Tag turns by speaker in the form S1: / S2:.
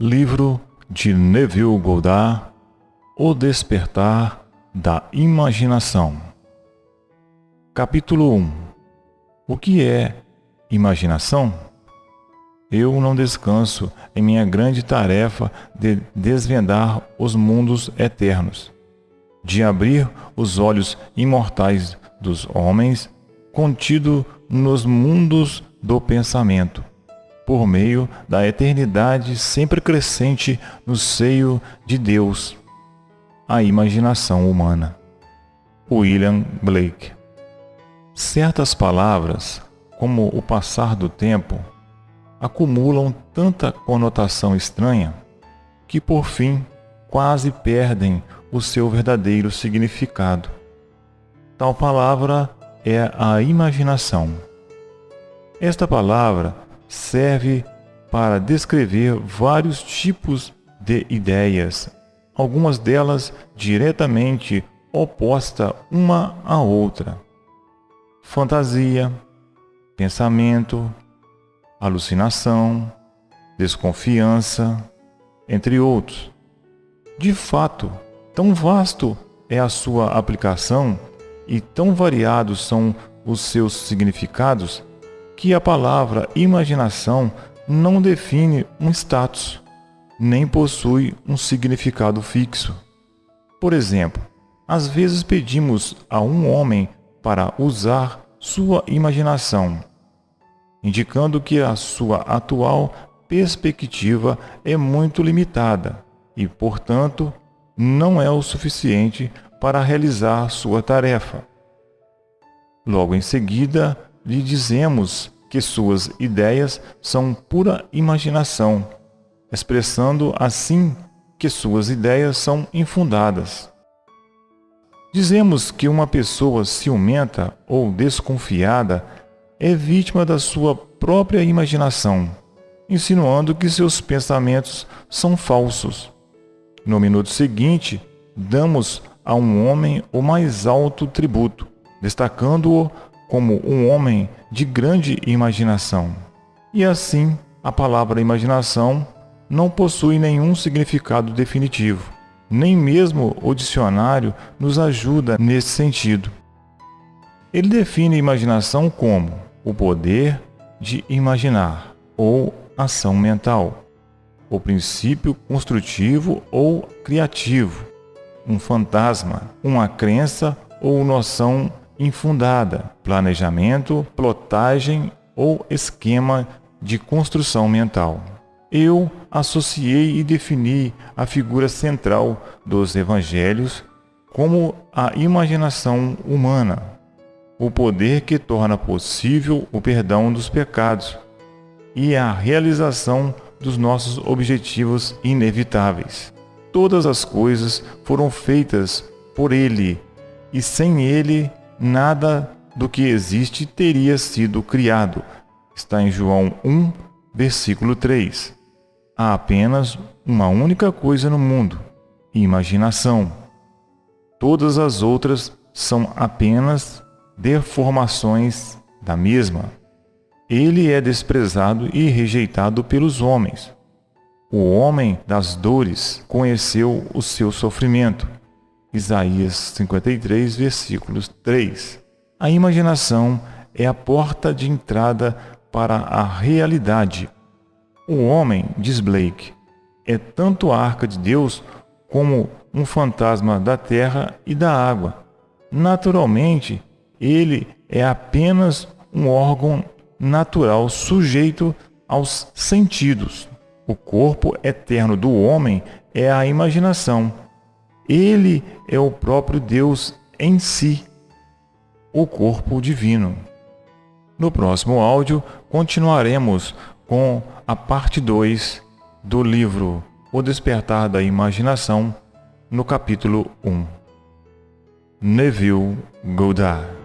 S1: Livro de Neville Goddard O Despertar da Imaginação Capítulo 1 O que é imaginação? Eu não descanso em minha grande tarefa de desvendar os mundos eternos, de abrir os olhos imortais dos homens contido nos mundos do pensamento, por meio da eternidade sempre crescente no seio de Deus, a imaginação humana. William Blake Certas palavras, como o passar do tempo, acumulam tanta conotação estranha que por fim quase perdem o seu verdadeiro significado. Tal palavra é a imaginação. Esta palavra serve para descrever vários tipos de ideias, algumas delas diretamente oposta uma à outra. Fantasia, pensamento, alucinação, desconfiança, entre outros. De fato, tão vasto é a sua aplicação e tão variados são os seus significados que a palavra imaginação não define um status, nem possui um significado fixo. Por exemplo, às vezes pedimos a um homem para usar sua imaginação, indicando que a sua atual perspectiva é muito limitada e, portanto, não é o suficiente para realizar sua tarefa. Logo em seguida, lhe dizemos que suas ideias são pura imaginação, expressando assim que suas ideias são infundadas. Dizemos que uma pessoa ciumenta ou desconfiada é vítima da sua própria imaginação, insinuando que seus pensamentos são falsos. No minuto seguinte, damos a um homem o mais alto tributo, destacando-o como um homem de grande imaginação. E assim, a palavra imaginação não possui nenhum significado definitivo. Nem mesmo o dicionário nos ajuda nesse sentido. Ele define imaginação como o poder de imaginar ou ação mental, o princípio construtivo ou criativo, um fantasma, uma crença ou noção infundada, planejamento, plotagem ou esquema de construção mental. Eu associei e defini a figura central dos evangelhos como a imaginação humana, o poder que torna possível o perdão dos pecados e a realização dos nossos objetivos inevitáveis. Todas as coisas foram feitas por Ele, e sem Ele nada do que existe teria sido criado. Está em João 1, versículo 3. Há apenas uma única coisa no mundo: imaginação. Todas as outras são apenas deformações da mesma. Ele é desprezado e rejeitado pelos homens o homem das dores conheceu o seu sofrimento. Isaías 53, versículos 3. A imaginação é a porta de entrada para a realidade. O homem, diz Blake, é tanto a arca de Deus como um fantasma da terra e da água. Naturalmente, ele é apenas um órgão natural sujeito aos sentidos. O corpo eterno do homem é a imaginação. Ele é o próprio Deus em si, o corpo divino. No próximo áudio, continuaremos com a parte 2 do livro O Despertar da Imaginação, no capítulo 1. Neville Goddard